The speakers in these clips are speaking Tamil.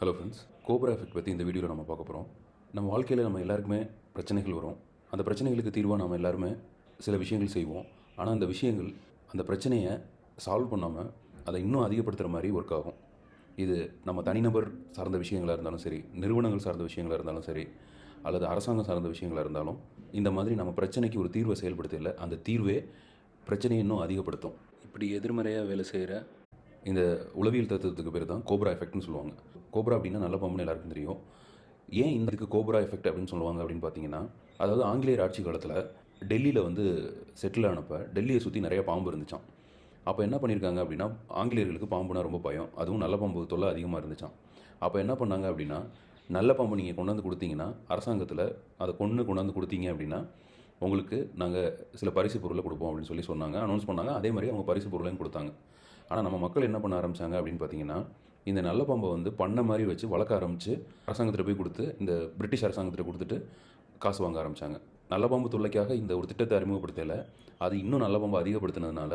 ஹலோ ஃப்ரெண்ட்ஸ் கோப்ரா எஃபெக்ட் பற்றி இந்த வீடியோவில் நம்ம பார்க்க போகிறோம் நம்ம வாழ்க்கையில் நம்ம எல்லாருக்குமே பிரச்சனைகள் வரும். அந்த பிரச்சனைகளுக்கு தீர்வாக நம்ம எல்லாருமே சில விஷயங்கள் செய்வோம். ஆனால் அந்த விஷயங்கள் அந்த பிரச்சனையை சால்வ் பண்ணாமல் அதை இன்னும் அதிகப்படுத்துகிற மாதிரி ஒர்க் ஆகும். இது நம்ம தனிநபர் சார்ந்த விஷயங்களாக இருந்தாலும் சரி நிறுவனங்கள் சார்ந்த விஷயங்களாக இருந்தாலும் சரி அல்லது அரசாங்கம் சார்ந்த விஷயங்களாக இருந்தாலும் இந்த மாதிரி நம்ம பிரச்சனைக்கு ஒரு தீர்வை செயல்படுத்தல அந்த தீர்வே பிரச்சனையை இன்னும் அதிகப்படுத்தும். இப்படி எதிர்மறையாக வேலை செய்கிற இந்த உளவியல் தத்துவத்துக்கு பேர் தான் கோப்ரா எஃபெக்ட்னு சொல்லுவாங்க. கோப்ரா அப்படின்னா நல்ல பாம்புன்னு எல்லாருக்கும் தெரியும். ஏன் இந்த இதுக்கு கோப்ரா எஃபெக்ட் அப்படின்னு சொல்லுவாங்க அப்படின்னு பார்த்தீங்கன்னா அதாவது ஆங்கிலேயர் ஆட்சி காலத்தில் டெல்லியில் வந்து செட்டில் ஆனப்போ டெல்லியை சுற்றி நிறைய பாம்பு இருந்துச்சான் அப்போ என்ன பண்ணியிருக்காங்க அப்படின்னா ஆங்கிலேயர்களுக்கு பாம்புனா ரொம்ப பயம். அதுவும் நல்ல பாம்பு தொல்லை அதிகமாக இருந்துச்சாம். அப்போ என்ன பண்ணாங்க அப்படின்னா நல்ல பாம்பு நீங்கள் கொண்டாந்து கொடுத்தீங்கன்னா அரசாங்கத்தில் அதை கொண்டு கொண்டாந்து கொடுத்தீங்க அப்படின்னா உங்களுக்கு நாங்கள் சில பரிசு பொருளை கொடுப்போம் அப்படின்னு சொல்லி சொன்னாங்க. அனௌன்ஸ் பண்ணாங்க. அதே மாதிரி அவங்க பரிசு பொருளையும் கொடுத்தாங்க. ஆனால் நம்ம மக்கள் என்ன பண்ண ஆரம்பித்தாங்க அப்படின்னு பார்த்தீங்கன்னா இந்த நல்ல பாம்பை வந்து பண்ண மாதிரி வச்சு வளர்க்க ஆரம்பித்து அரசாங்கத்தில் போய் கொடுத்து இந்த பிரிட்டிஷ் அரசாங்கத்தில் கொடுத்துட்டு காசு வாங்க ஆரம்பித்தாங்க நல்ல பாம்பு தொல்லைக்காக இந்த ஒரு திட்டத்தை அறிமுகப்படுத்தலை அது இன்னும் நல்ல பாம்பு அதிகப்படுத்தினதுனால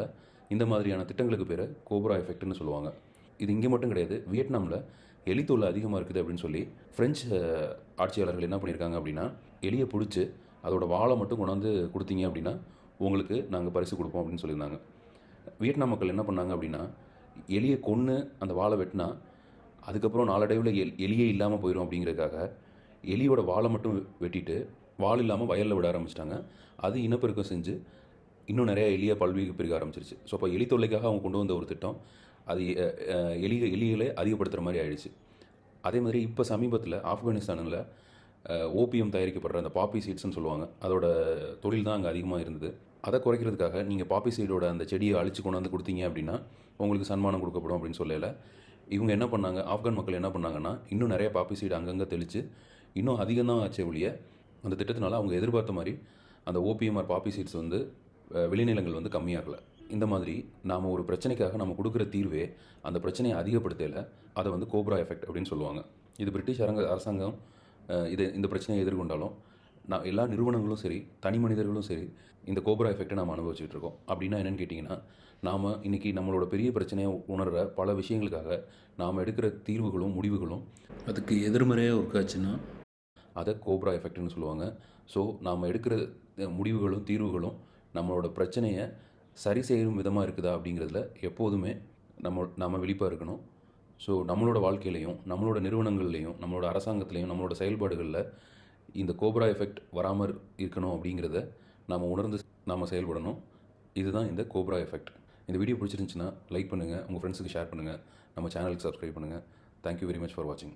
இந்த மாதிரியான திட்டங்களுக்கு பேர் கோப்ரா எஃபெக்ட்னு சொல்லுவாங்க. இது இங்கே மட்டும் கிடையாது வியட்நாமில் எலி தொல்லை அதிகமாக இருக்குது அப்படின்னு சொல்லி ஃப்ரெஞ்சு ஆட்சியாளர்கள் என்ன பண்ணியிருக்காங்க அப்படின்னா எலியை பிடிச்சி அதோட வாழை மட்டும் கொண்டாந்து கொடுத்தீங்க அப்படின்னா உங்களுக்கு நாங்கள் பரிசு கொடுப்போம் அப்படின்னு சொல்லியிருந்தாங்க. வியட்நாம் மக்கள் என்ன பண்ணாங்க அப்படின்னா எலியை கொன்று அந்த வாழை வெட்டினா அதுக்கப்புறம் நாளடைவில் எல் எலியே இல்லாமல் போயிடும் அப்படிங்கிறதுக்காக எலியோட வாழை மட்டும் வெட்டிட்டு வால் இல்லாமல் வயலில் விட ஆரம்பிச்சிட்டாங்க. அது இனப்பெருக்கம் செஞ்சு இன்னும் நிறையா எலியை பல்வேறு பெருக ஆரம்பிச்சிருச்சு. ஸோ அப்போ எலி தொல்லைக்காக அவங்க கொண்டு வந்த ஒரு திட்டம் அது அஹ், எலி எலிகளை அதிகப்படுத்துகிற மாதிரி ஆயிடுச்சு. அதே மாதிரி இப்போ சமீபத்தில் ஆப்கானிஸ்தானில் ஓபிஎம் தயாரிக்கப்படுற அந்த பாப்பி சீட்ஸ்னு சொல்லுவாங்க அதோட தொழில் தான் அங்கே அதிகமாக இருந்தது. அதை குறைக்கிறதுக்காக நீங்கள் பாப்பி சீடோட அந்த செடியை அழிச்சு கொண்டு வந்து கொடுத்தீங்க அப்படின்னா உங்களுக்கு சன்மானம் கொடுக்கப்படும் அப்படின்னு சொல்லலை. இவங்க என்ன பண்ணாங்க? ஆப்கான் மக்கள் என்ன பண்ணாங்கன்னா இன்னும் நிறைய பாப்பி சைடு அங்கங்கே தெளித்து இன்னும் அதிகம் தான் ஒழிய அந்த திட்டத்தினால அவங்க எதிர்பார்த்த மாதிரி அந்த ஓபிஎம்ஆர் பாப்பி சீட்ஸ் வந்து வெளிநிலங்கள் விளைநிலங்கள் வந்து கம்மியாகலை. இந்த மாதிரி நாம் ஒரு பிரச்சனைக்காக நம்ம கொடுக்குற தீர்வே அந்த பிரச்சனையை அதிகப்படுத்தலை அதை வந்து கோப்ரா எஃபெக்ட் அப்படின்னு சொல்லுவாங்க. இது பிரிட்டிஷ் அரங்க அரசாங்கம் இதை இது இந்த பிரச்சனையை எதிர்கொண்டாலும் நான் எல்லா நிறுவனங்களும் சரி தனி மனிதர்களும் சரி இந்த கோபுரா எஃபெக்டை நாம் அனுபவிச்சுட்டு இருக்கோம். அப்படின்னா என்னென்னு கேட்டிங்கன்னா நாம் இன்றைக்கி நம்மளோட பெரிய பிரச்சனையை உணர்கிற பல விஷயங்களுக்காக நாம் எடுக்கிற தீர்வுகளும் முடிவுகளும் அதுக்கு எதிர்மறையாக இருக்காச்சுன்னா அதை கோப்ரா எஃபெக்ட்னு சொல்லுவாங்க. ஸோ நாம் எடுக்கிற முடிவுகளும் தீர்வுகளும் நம்மளோட பிரச்சனையை சரி செய்யும் விதமாக இருக்குதா அப்படிங்கிறதுல எப்போதுமே நம்ம நாம் விழிப்பாக இருக்கணும். ஸோ நம்மளோட வாழ்க்கையிலையும் நம்மளோட நிறுவனங்கள்லேயும் நம்மளோட அரசாங்கத்துலேயும் நம்மளோட செயல்பாடுகளில் இந்த கோப்ரா எஃபெக்ட் வராமல் இருக்கணும் அப்படிங்கிறத நாம் உணர்ந்து நாம் செயல்படணும். இதுதான் இந்த கோப்ரா எஃபெக்ட். இந்த வீடியோ பிடிச்சிருந்துச்சுன்னா லைக் பண்ணுங்கள் உங்கள் ஃப்ரெண்ட்ஸுக்கு ஷேர் பண்ணுங்கள் நம்ம சேனலுக்கு சப்ஸ்கிரைப் பண்ணுங்கள் தேங்க்யூ வெரி மச் ஃபார் வாட்சிங்